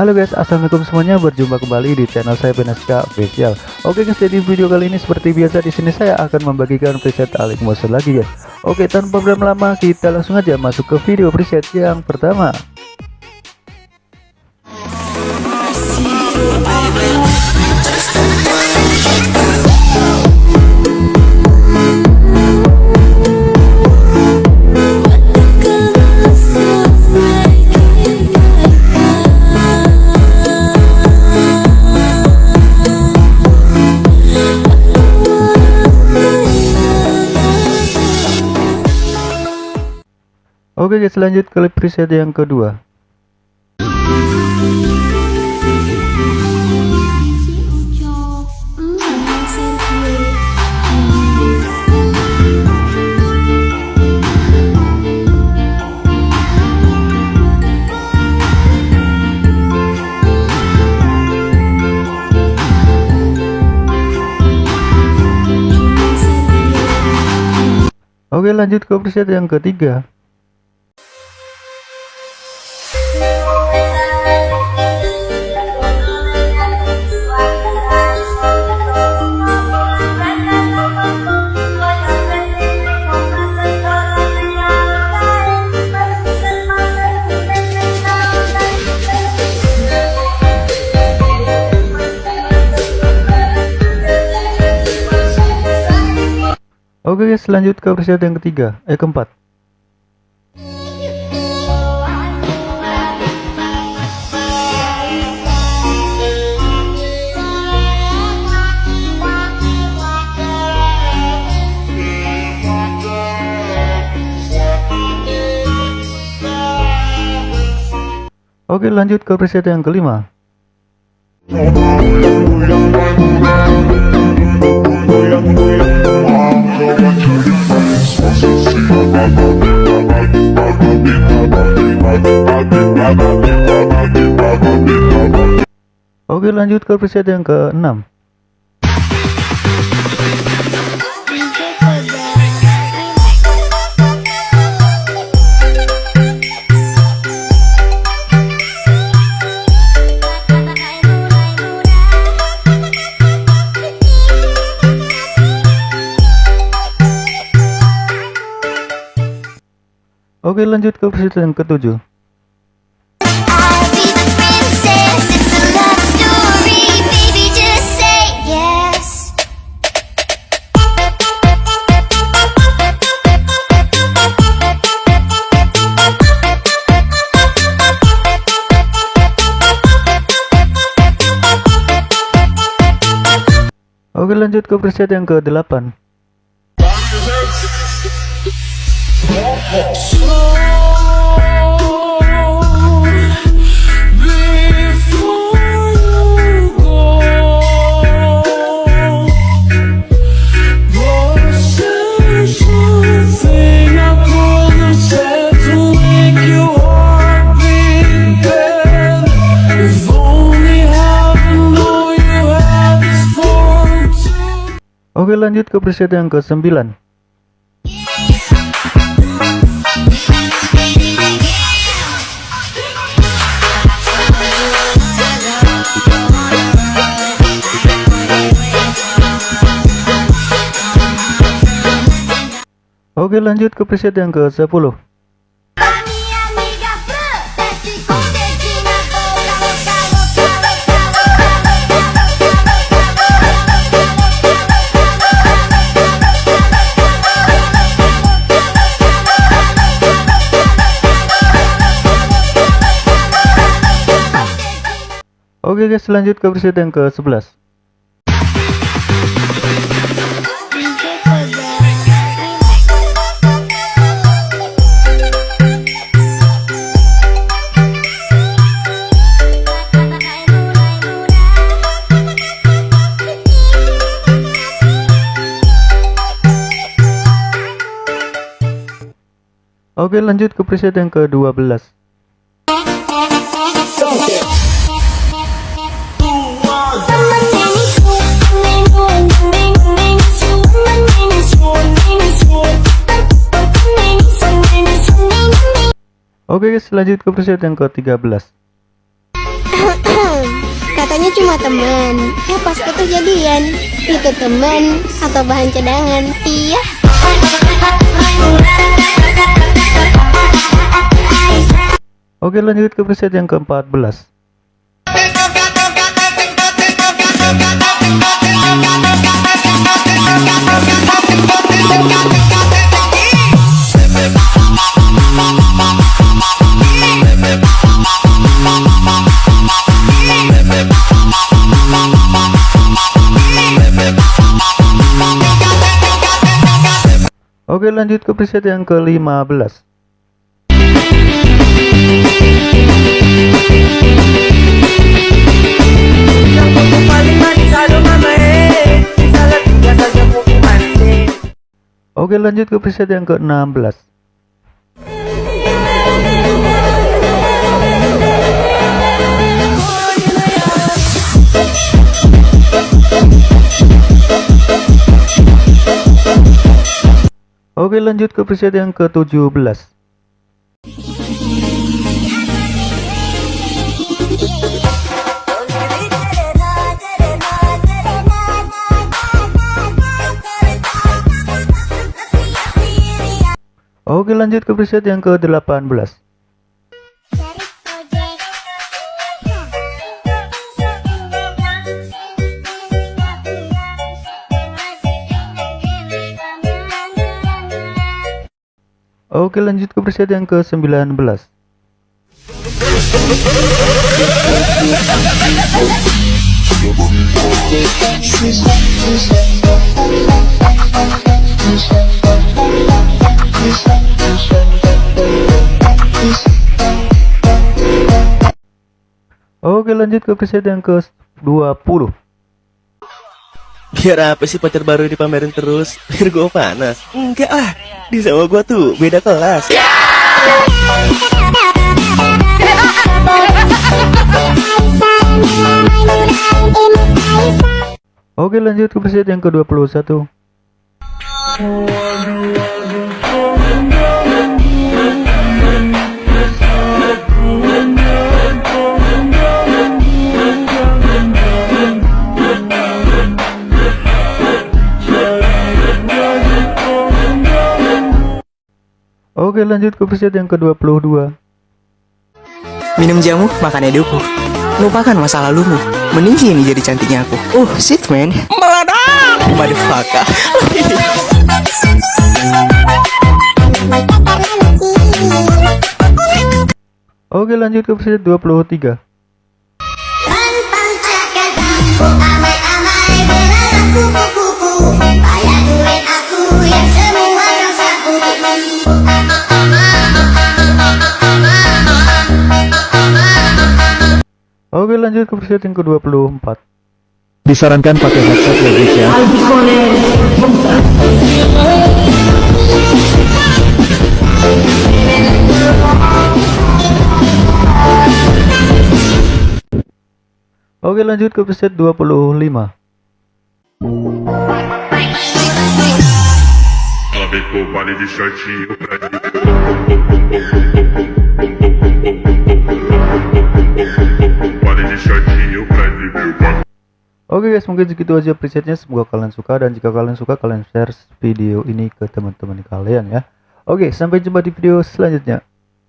Halo guys, assalamualaikum semuanya. Berjumpa kembali di channel saya Benaska Official. Oke guys, jadi video kali ini seperti biasa di sini saya akan membagikan preset Alik Motion lagi guys. Oke, tanpa berlama-lama kita langsung aja masuk ke video preset yang pertama. Oke guys lanjut ke preset yang kedua. Oke lanjut ke preset yang ketiga Oke guys lanjut ke preset yang ketiga. Eh keempat. Oke lanjut ke preset yang kelima Oke lanjut ke preset yang ke-6 Oke lanjut ke preset yang ketujuh Oke lanjut ke preset yang ke-8 Oke lanjut ke preset yang ke-9 Oke lanjut ke preset yang ke-10 Oke guys lanjut ke preset yang ke 11 Oke lanjut ke preset yang ke-12 Oke guys lanjut ke preset yang ke-13 Katanya cuma teman. Ya pas putus jadian. Itu teman atau bahan cadangan? Iya. Oke lanjut ke preset yang ke-14 Oke lanjut ke preset yang ke-15 Oke lanjut ke preset yang ke-16 Oke lanjut ke preset yang ke-17 Oke lanjut ke preset yang ke-18 Oke lanjut ke preset yang ke-19 Oke lanjut ke preset yang ke-20 Biar apa sih pacar baru dipamerin terus? Biar gue panas? Enggak lah, di sama gue tuh beda kelas. Oke lanjut ke preset yang ke-21 Oke lanjut ke preset yang ke-22 Minum jamu, makan eduku. Lupakan masa lalumu. Mending sini jadi cantiknya aku. Oh, shit man. Meledak. Motherfucker. Oke lanjut ke preset 23 Oke lanjut ke preset yang ke-24 Disarankan pakai headset ya guys ya. Oke lanjut ke preset 25 Ficou vale de shortinho pra Vale Oke guys mungkin segitu aja presetnya. Semoga kalian suka dan jika kalian suka kalian share video ini ke teman-teman kalian ya. Oke sampai jumpa di video selanjutnya